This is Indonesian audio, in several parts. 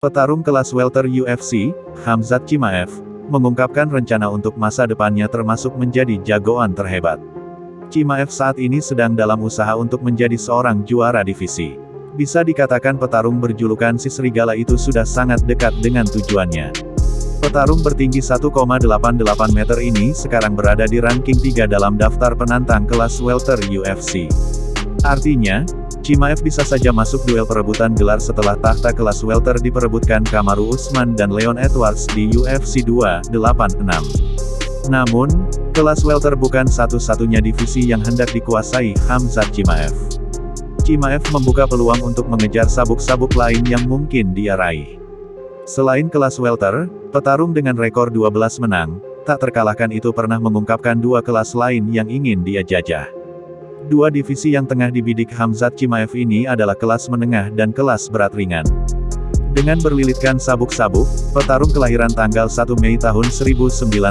Petarung kelas welter UFC, Hamzat Chimaev, mengungkapkan rencana untuk masa depannya termasuk menjadi jagoan terhebat. Chimaev saat ini sedang dalam usaha untuk menjadi seorang juara divisi. Bisa dikatakan petarung berjulukan si serigala itu sudah sangat dekat dengan tujuannya. Petarung bertinggi 1,88 meter ini sekarang berada di ranking 3 dalam daftar penantang kelas welter UFC. Artinya, Chimaev bisa saja masuk duel perebutan gelar setelah tahta kelas welter diperebutkan Kamaru Usman dan Leon Edwards di UFC 286. Namun, kelas welter bukan satu-satunya divisi yang hendak dikuasai Hamzat Chimaev. Chimaev membuka peluang untuk mengejar sabuk-sabuk lain yang mungkin dia raih. Selain kelas welter, petarung dengan rekor 12 menang, tak terkalahkan itu pernah mengungkapkan dua kelas lain yang ingin dia jajah. Dua divisi yang tengah dibidik Hamzat Chimaev ini adalah kelas menengah dan kelas berat ringan. Dengan berlilitkan sabuk-sabuk, petarung kelahiran tanggal 1 Mei tahun 1994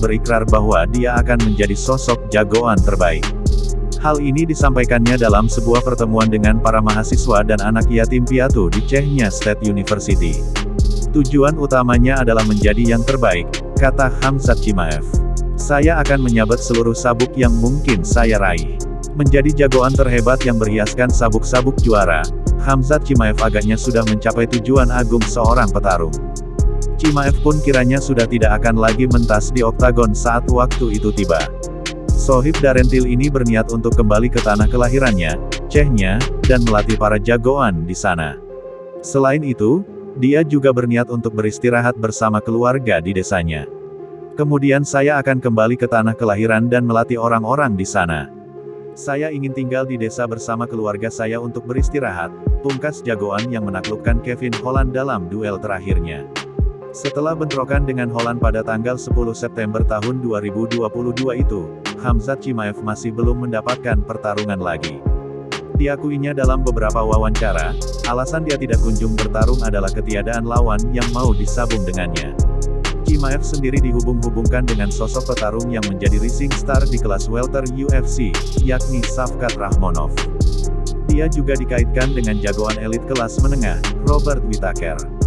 berikrar bahwa dia akan menjadi sosok jagoan terbaik. Hal ini disampaikannya dalam sebuah pertemuan dengan para mahasiswa dan anak yatim piatu di Chechnya State University. Tujuan utamanya adalah menjadi yang terbaik, kata Hamzat Chimaev. Saya akan menyabet seluruh sabuk yang mungkin saya raih. Menjadi jagoan terhebat yang berhiaskan sabuk-sabuk juara, Hamzat Chimaev agaknya sudah mencapai tujuan agung seorang petarung. Chimaev pun kiranya sudah tidak akan lagi mentas di oktagon saat waktu itu tiba. Sohib Darentil ini berniat untuk kembali ke tanah kelahirannya, Chechnya, dan melatih para jagoan di sana. Selain itu, dia juga berniat untuk beristirahat bersama keluarga di desanya. Kemudian saya akan kembali ke tanah kelahiran dan melatih orang-orang di sana. Saya ingin tinggal di desa bersama keluarga saya untuk beristirahat, pungkas jagoan yang menaklukkan Kevin Holland dalam duel terakhirnya. Setelah bentrokan dengan Holland pada tanggal 10 September tahun 2022 itu, Hamzat Chimaev masih belum mendapatkan pertarungan lagi. Diakuinya dalam beberapa wawancara, alasan dia tidak kunjung bertarung adalah ketiadaan lawan yang mau disabung dengannya. Chimaev sendiri dihubung-hubungkan dengan sosok petarung yang menjadi rising star di kelas welter UFC, yakni Safkat Rahmonov. Dia juga dikaitkan dengan jagoan elit kelas menengah, Robert Whittaker.